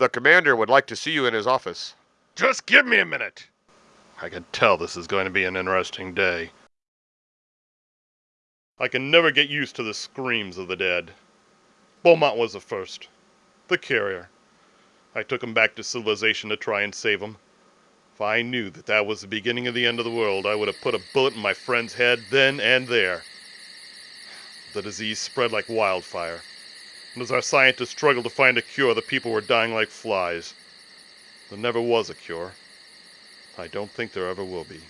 The commander would like to see you in his office. Just give me a minute. I can tell this is going to be an interesting day. I can never get used to the screams of the dead. Beaumont was the first. The carrier. I took him back to civilization to try and save him. If I knew that that was the beginning of the end of the world, I would have put a bullet in my friend's head then and there. The disease spread like wildfire. And as our scientists struggled to find a cure, the people were dying like flies. There never was a cure. I don't think there ever will be.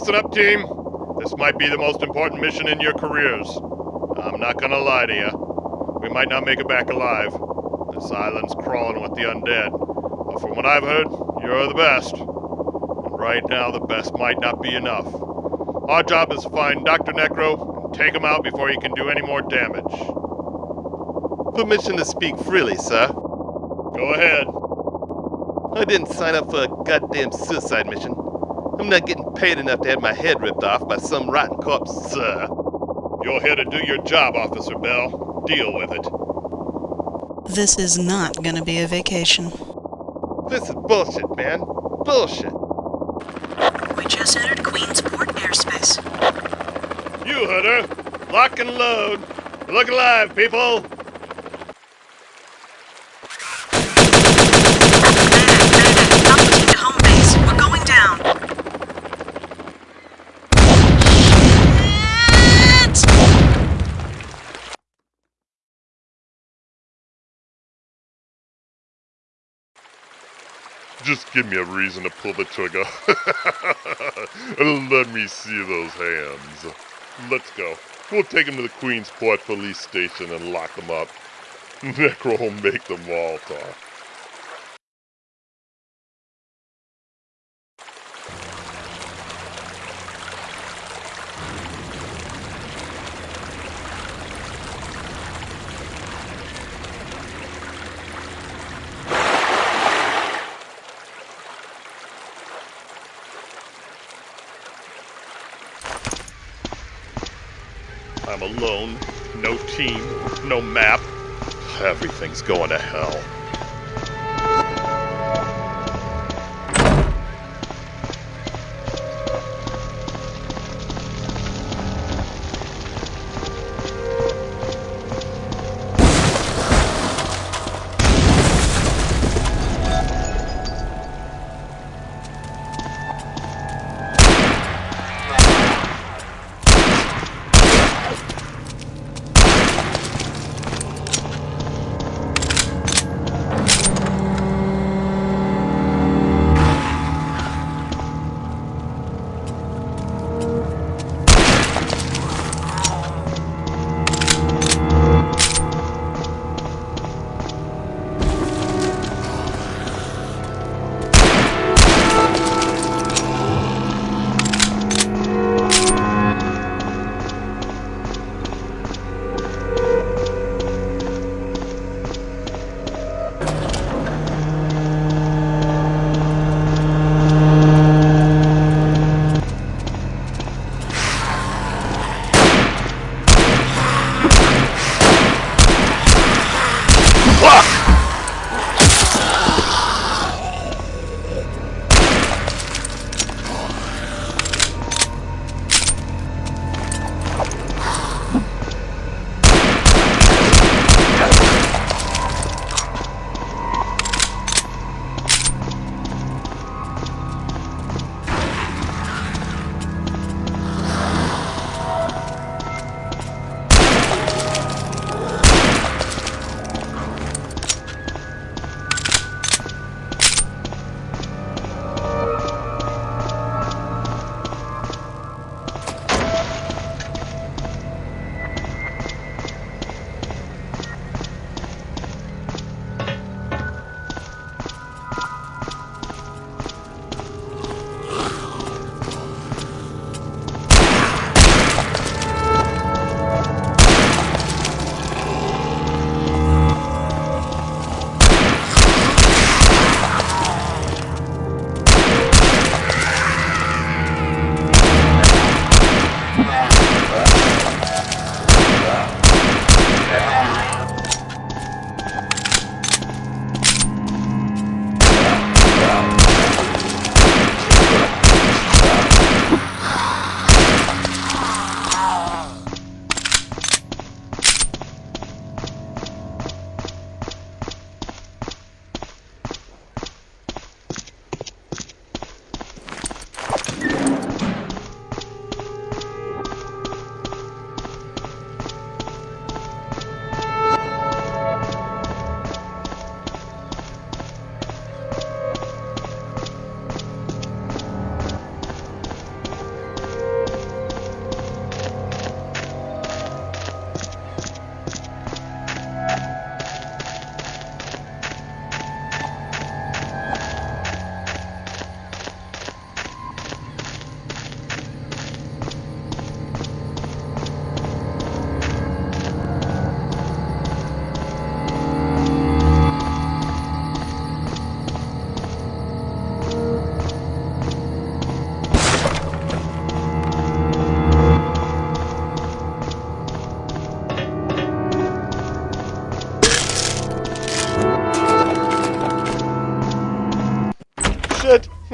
Listen up, team. This might be the most important mission in your careers. I'm not gonna lie to you. We might not make it back alive. This island's crawling with the undead. But from what I've heard, you're the best. And right now, the best might not be enough. Our job is to find Dr. Necro and take him out before he can do any more damage. Permission to speak freely, sir. Go ahead. I didn't sign up for a goddamn suicide mission. I'm not getting paid enough to have my head ripped off by some rotten corpse, sir. You're here to do your job, Officer Bell. Deal with it. This is not gonna be a vacation. This is bullshit, man. Bullshit. We just entered Queensport airspace. You heard her. Lock and load. Look alive, people. Palpatine to home base. We're going down. Shit! Just give me a reason to pull the trigger. let me see those hands. Let's go. We'll take them to the Queensport police station and lock them up. Necro will make them all talk. I'm alone. No team. No map. Everything's going to hell.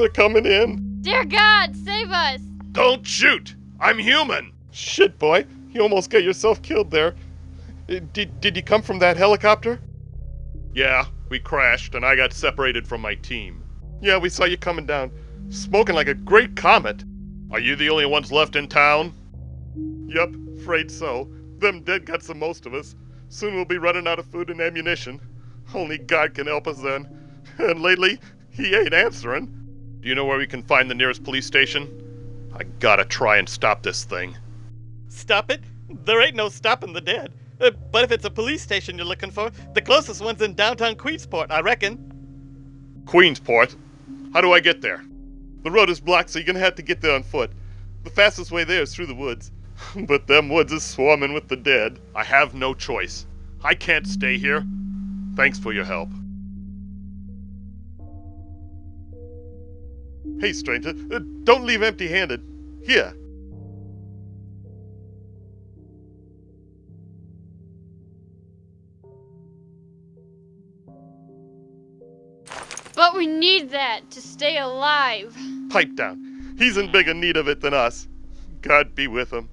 They're coming in. Dear God, save us! Don't shoot! I'm human! Shit, boy. You almost got yourself killed there. Uh, Did, did you come from that helicopter? Yeah, we crashed and I got separated from my team. Yeah, we saw you coming down, smoking like a great comet. Are you the only ones left in town? Yep, afraid so. Them dead got the most of us. Soon we'll be running out of food and ammunition. Only God can help us then. And lately, he ain't answering. Do you know where we can find the nearest police station? I gotta try and stop this thing. Stop it? There ain't no stopping the dead. Uh, but if it's a police station you're looking for, the closest one's in downtown Queensport, I reckon. Queensport? How do I get there? The road is blocked, so you're gonna have to get there on foot. The fastest way there is through the woods. but them woods is swarming with the dead. I have no choice. I can't stay here. Thanks for your help. Hey, stranger, uh, don't leave empty handed. Here. But we need that to stay alive. Pipe down. He's in bigger need of it than us. God be with him.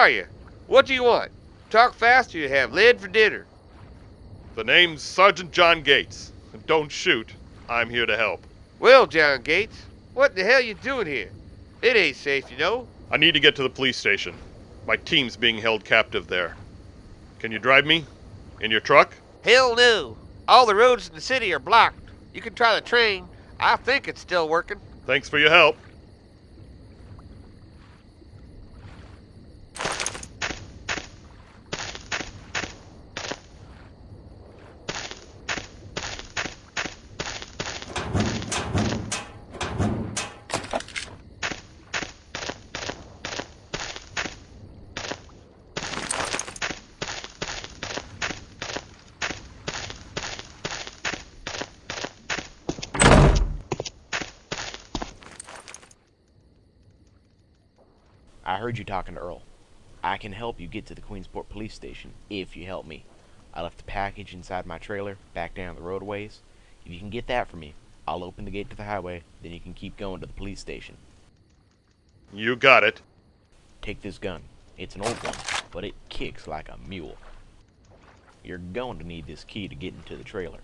Are you? What do you want? Talk fast or you have lead for dinner. The name's Sergeant John Gates. And don't shoot. I'm here to help. Well, John Gates, what the hell you doing here? It ain't safe, you know. I need to get to the police station. My team's being held captive there. Can you drive me? In your truck? Hell no. All the roads in the city are blocked. You can try the train. I think it's still working. Thanks for your help. Heard you talking to Earl. I can help you get to the Queensport police station if you help me. I left a package inside my trailer back down the roadways. If you can get that for me, I'll open the gate to the highway, then you can keep going to the police station. You got it. Take this gun. It's an old one, but it kicks like a mule. You're going to need this key to get into the trailer.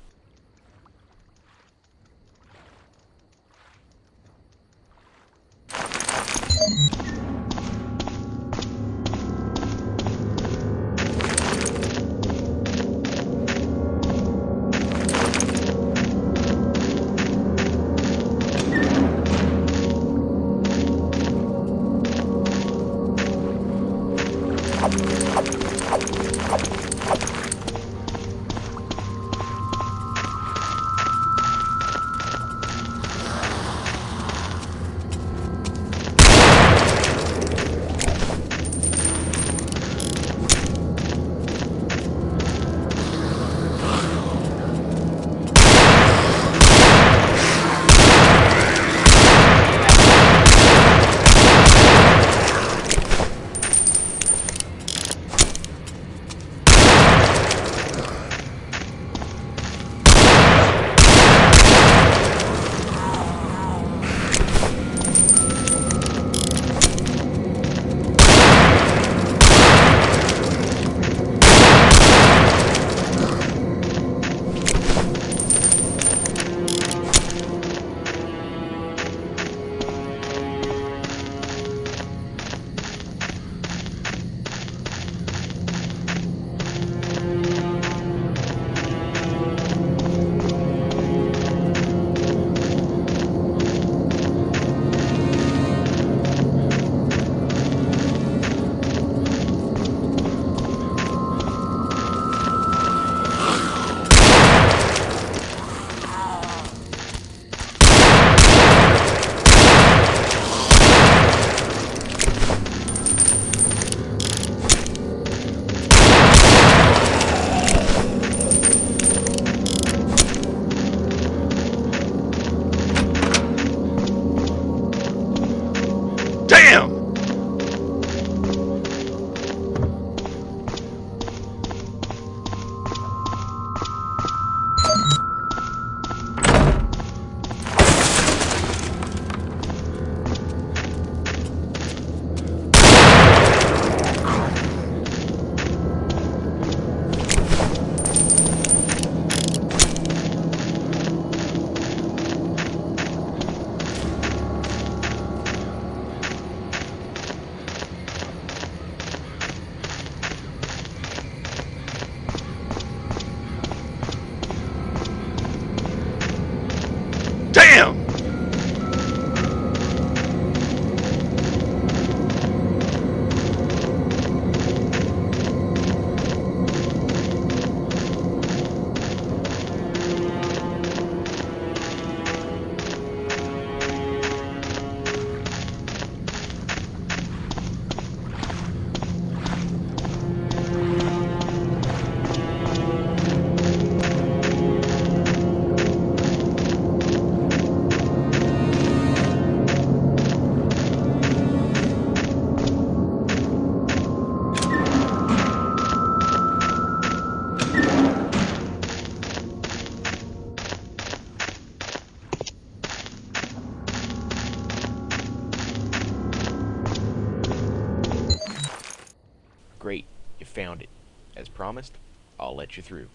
Through.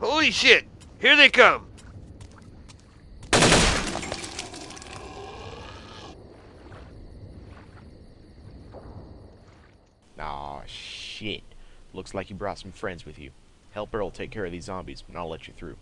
Holy shit! Here they come! Aw, shit. Looks like you brought some friends with you. Help Earl take care of these zombies, and I'll let you through.